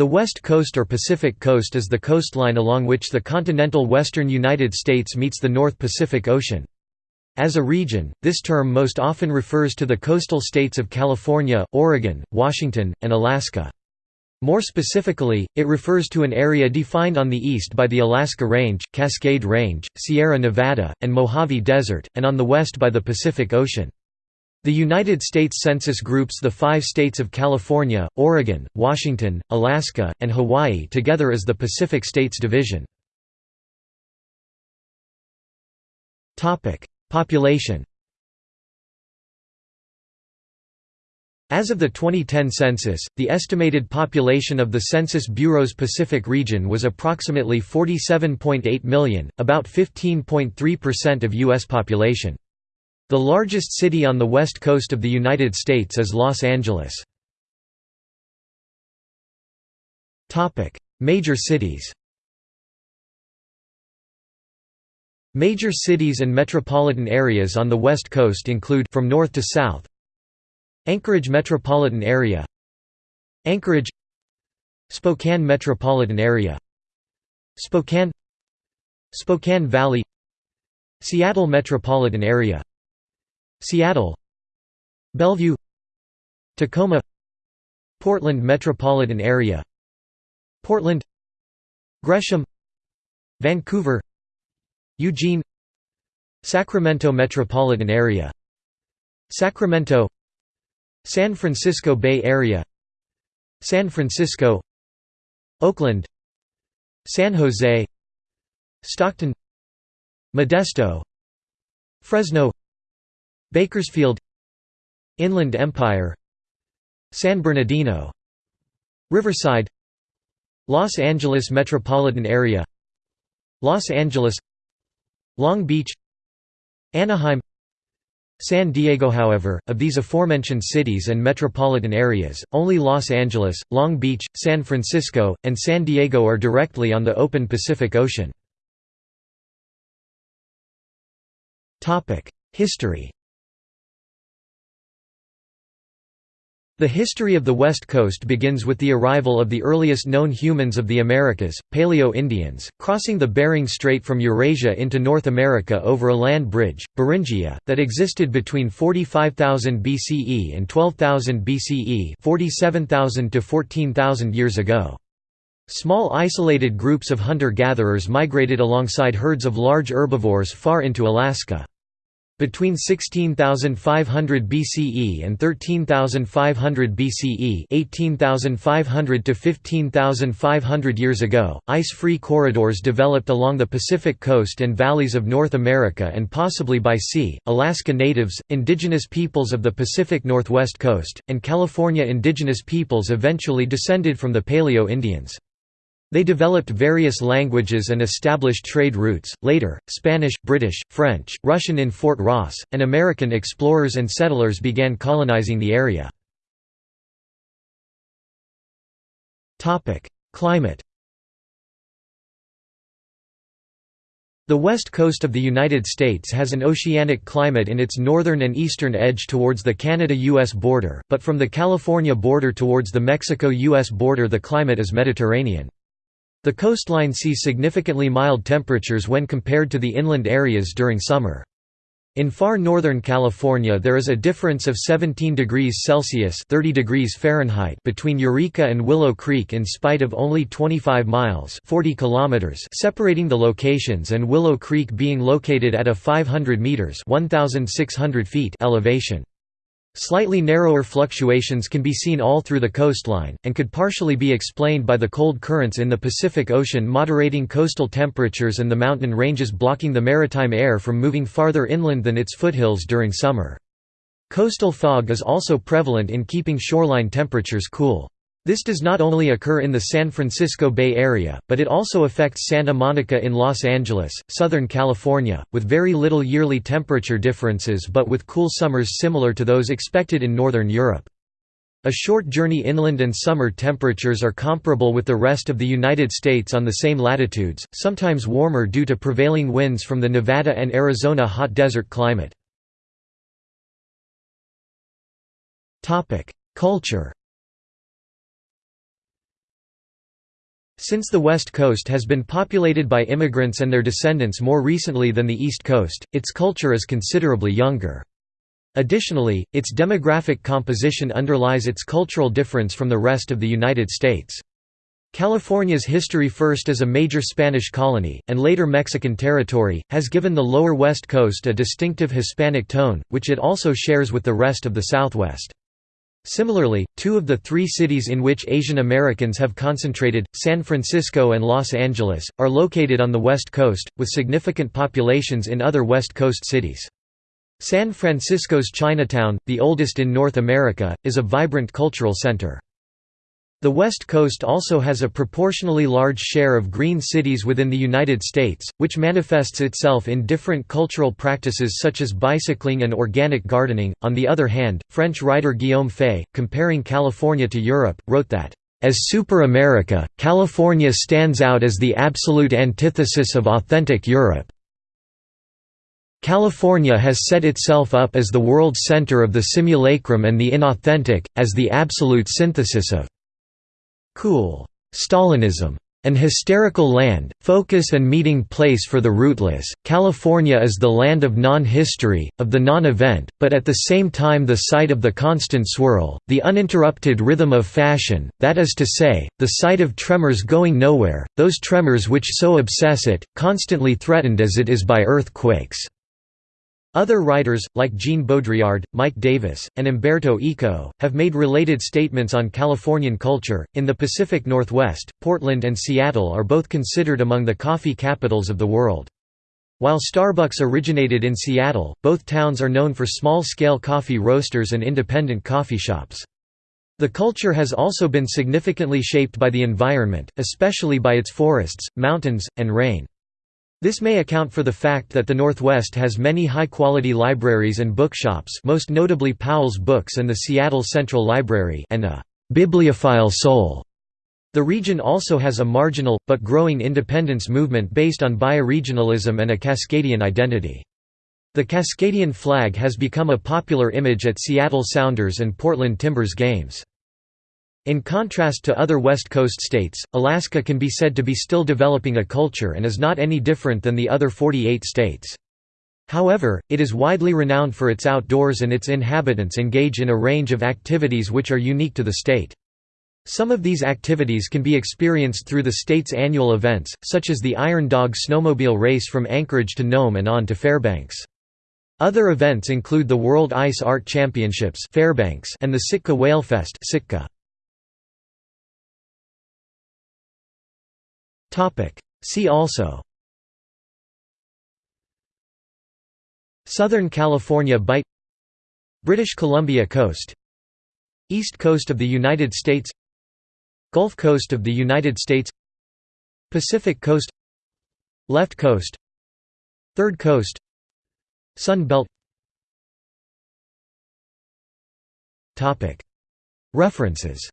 The West Coast or Pacific Coast is the coastline along which the continental western United States meets the North Pacific Ocean. As a region, this term most often refers to the coastal states of California, Oregon, Washington, and Alaska. More specifically, it refers to an area defined on the east by the Alaska Range, Cascade Range, Sierra Nevada, and Mojave Desert, and on the west by the Pacific Ocean. The United States Census groups the five states of California, Oregon, Washington, Alaska, and Hawaii together as the Pacific States Division. Population As of the 2010 census, the estimated population of the Census Bureau's Pacific region was approximately 47.8 million, about 15.3% of U.S. population. The largest city on the west coast of the United States is Los Angeles. Major cities Major cities and metropolitan areas on the west coast include from north to south Anchorage metropolitan area Anchorage Spokane metropolitan area Spokane Spokane Valley Seattle metropolitan area Seattle Bellevue Tacoma Portland metropolitan area Portland Gresham Vancouver Eugene Sacramento metropolitan area Sacramento San Francisco Bay Area San Francisco Oakland San Jose Stockton Modesto Fresno Bakersfield Inland Empire San Bernardino Riverside Los Angeles metropolitan area Los Angeles Long Beach Anaheim San Diego However, of these aforementioned cities and metropolitan areas, only Los Angeles, Long Beach, San Francisco, and San Diego are directly on the open Pacific Ocean. History The history of the West Coast begins with the arrival of the earliest known humans of the Americas, Paleo-Indians, crossing the Bering Strait from Eurasia into North America over a land bridge, Beringia, that existed between 45,000 BCE and 12,000 BCE 47,000 to 14,000 years ago. Small isolated groups of hunter-gatherers migrated alongside herds of large herbivores far into Alaska. Between 16,500 BCE and 13,500 BCE 18,500 to 15,500 years ago, ice-free corridors developed along the Pacific coast and valleys of North America and possibly by sea. Alaska natives, indigenous peoples of the Pacific Northwest coast, and California indigenous peoples eventually descended from the Paleo-Indians. They developed various languages and established trade routes. Later, Spanish, British, French, Russian in Fort Ross, and American explorers and settlers began colonizing the area. Topic: Climate. The west coast of the United States has an oceanic climate in its northern and eastern edge towards the Canada-US border, but from the California border towards the Mexico-US border the climate is Mediterranean. The coastline sees significantly mild temperatures when compared to the inland areas during summer. In far northern California there is a difference of 17 degrees Celsius 30 degrees Fahrenheit between Eureka and Willow Creek in spite of only 25 miles 40 kilometers separating the locations and Willow Creek being located at a 500 meters 1,600 feet elevation. Slightly narrower fluctuations can be seen all through the coastline, and could partially be explained by the cold currents in the Pacific Ocean moderating coastal temperatures and the mountain ranges blocking the maritime air from moving farther inland than its foothills during summer. Coastal fog is also prevalent in keeping shoreline temperatures cool. This does not only occur in the San Francisco Bay Area, but it also affects Santa Monica in Los Angeles, Southern California, with very little yearly temperature differences but with cool summers similar to those expected in Northern Europe. A short journey inland and summer temperatures are comparable with the rest of the United States on the same latitudes, sometimes warmer due to prevailing winds from the Nevada and Arizona hot desert climate. Culture Since the West Coast has been populated by immigrants and their descendants more recently than the East Coast, its culture is considerably younger. Additionally, its demographic composition underlies its cultural difference from the rest of the United States. California's history first as a major Spanish colony, and later Mexican territory, has given the lower West Coast a distinctive Hispanic tone, which it also shares with the rest of the Southwest. Similarly, two of the three cities in which Asian Americans have concentrated, San Francisco and Los Angeles, are located on the West Coast, with significant populations in other West Coast cities. San Francisco's Chinatown, the oldest in North America, is a vibrant cultural center. The West Coast also has a proportionally large share of green cities within the United States, which manifests itself in different cultural practices such as bicycling and organic gardening. On the other hand, French writer Guillaume Faye, comparing California to Europe, wrote that, As Super America, California stands out as the absolute antithesis of authentic Europe. California has set itself up as the world center of the simulacrum and the inauthentic, as the absolute synthesis of cool Stalinism an hysterical land, focus and meeting place for the rootless, California is the land of non-history, of the non-event, but at the same time the site of the constant swirl, the uninterrupted rhythm of fashion, that is to say, the site of tremors going nowhere, those tremors which so obsess it, constantly threatened as it is by earthquakes. Other writers, like Jean Baudrillard, Mike Davis, and Umberto Eco, have made related statements on Californian culture. In the Pacific Northwest, Portland and Seattle are both considered among the coffee capitals of the world. While Starbucks originated in Seattle, both towns are known for small scale coffee roasters and independent coffee shops. The culture has also been significantly shaped by the environment, especially by its forests, mountains, and rain. This may account for the fact that the Northwest has many high-quality libraries and bookshops most notably Powell's Books and the Seattle Central Library and a «bibliophile soul». The region also has a marginal, but growing independence movement based on bioregionalism and a Cascadian identity. The Cascadian flag has become a popular image at Seattle Sounders and Portland Timbers games. In contrast to other West Coast states, Alaska can be said to be still developing a culture and is not any different than the other 48 states. However, it is widely renowned for its outdoors and its inhabitants engage in a range of activities which are unique to the state. Some of these activities can be experienced through the state's annual events, such as the Iron Dog snowmobile race from Anchorage to Nome and on to Fairbanks. Other events include the World Ice Art Championships Fairbanks and the Sitka Whalefest Sitka. See also. Southern California Bight. British Columbia Coast. East Coast of the United States. Gulf Coast of the United States. Pacific Coast. Left Coast. Third Coast. Sun Belt. References